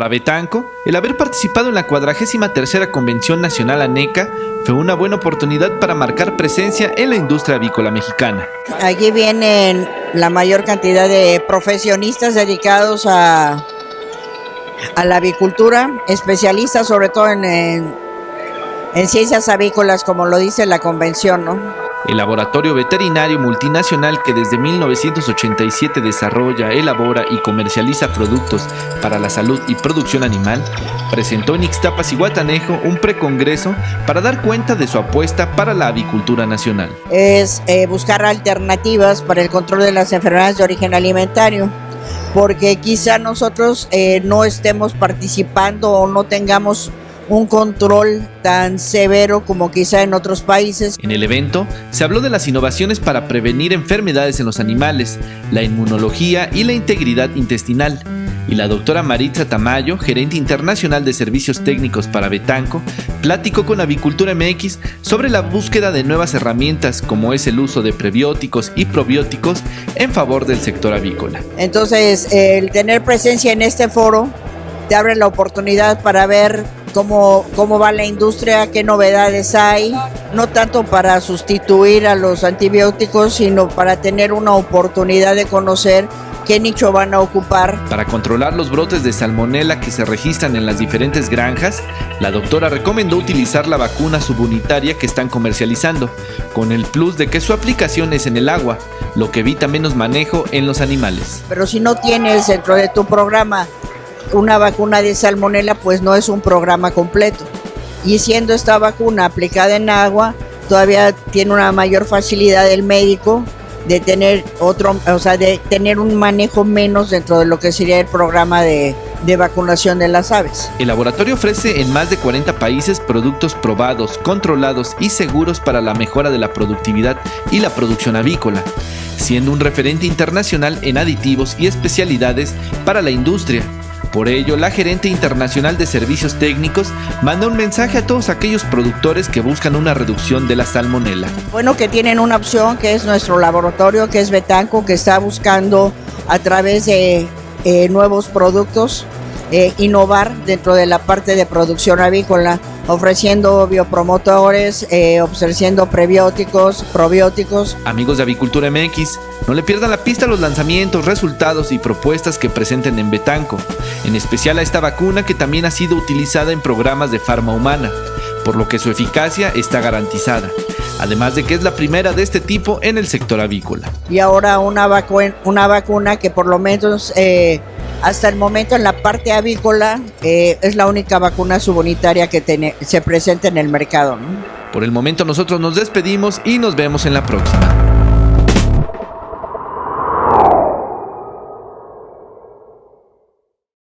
Para Betanco, el haber participado en la 43 Convención Nacional ANECA fue una buena oportunidad para marcar presencia en la industria avícola mexicana. Aquí vienen la mayor cantidad de profesionistas dedicados a, la avicultura, especialistas sobre todo en, en ciencias avícolas, como lo dice la convención, ¿no? El laboratorio veterinario multinacional que desde 1987 desarrolla, elabora y comercializa productos para la salud y producción animal, presentó en Ixtapas y Guatanejo un precongreso para dar cuenta de su apuesta para la avicultura nacional. Es eh, buscar alternativas para el control de las enfermedades de origen alimentario porque quizá nosotros eh, no estemos participando o no tengamos un control tan severo como quizá en otros países. En el evento se habló de las innovaciones para prevenir enfermedades en los animales, la inmunología y la integridad intestinal. Y la doctora Maritza Tamayo, gerente internacional de servicios técnicos para Betanco, platicó con Avicultura MX sobre la búsqueda de nuevas herramientas como es el uso de prebióticos y probióticos en favor del sector avícola. Entonces, el tener presencia en este foro te abre la oportunidad para ver cómo, cómo va la industria, qué novedades hay, no tanto para sustituir a los antibióticos, sino para tener una oportunidad de conocer qué nicho van a ocupar. Para controlar los brotes de salmonela que se registran en las diferentes granjas, la doctora recomendó utilizar la vacuna subunitaria que están comercializando, con el plus de que su aplicación es en el agua, lo que evita menos manejo en los animales. Pero si no tienes dentro de tu programa una vacuna de salmonela pues no es un programa completo. Y siendo esta vacuna aplicada en agua, todavía tiene una mayor facilidad el médico de tener otro, o sea, de tener un manejo menos dentro de lo que sería el programa de, de, vacunación de las aves. El laboratorio ofrece en más de 40 países productos probados, controlados y seguros para la mejora de la productividad y la producción avícola, siendo un referente internacional en aditivos y especialidades para la industria, por ello, la gerente internacional de servicios técnicos manda un mensaje a todos aquellos productores que buscan una reducción de la salmonela. Bueno, que tienen una opción que es nuestro laboratorio, que es Betanco, que está buscando a través de eh, nuevos productos eh, innovar dentro de la parte de producción avícola, ofreciendo biopromotores, eh, ofreciendo prebióticos, probióticos. Amigos de Avicultura MX, no le pierdan la pista a los lanzamientos, resultados y propuestas que presenten en Betanco, en especial a esta vacuna que también ha sido utilizada en programas de farma humana, por lo que su eficacia está garantizada además de que es la primera de este tipo en el sector avícola. Y ahora una, vacu una vacuna que por lo menos eh, hasta el momento en la parte avícola eh, es la única vacuna subunitaria que se presenta en el mercado. Por el momento nosotros nos despedimos y nos vemos en la próxima.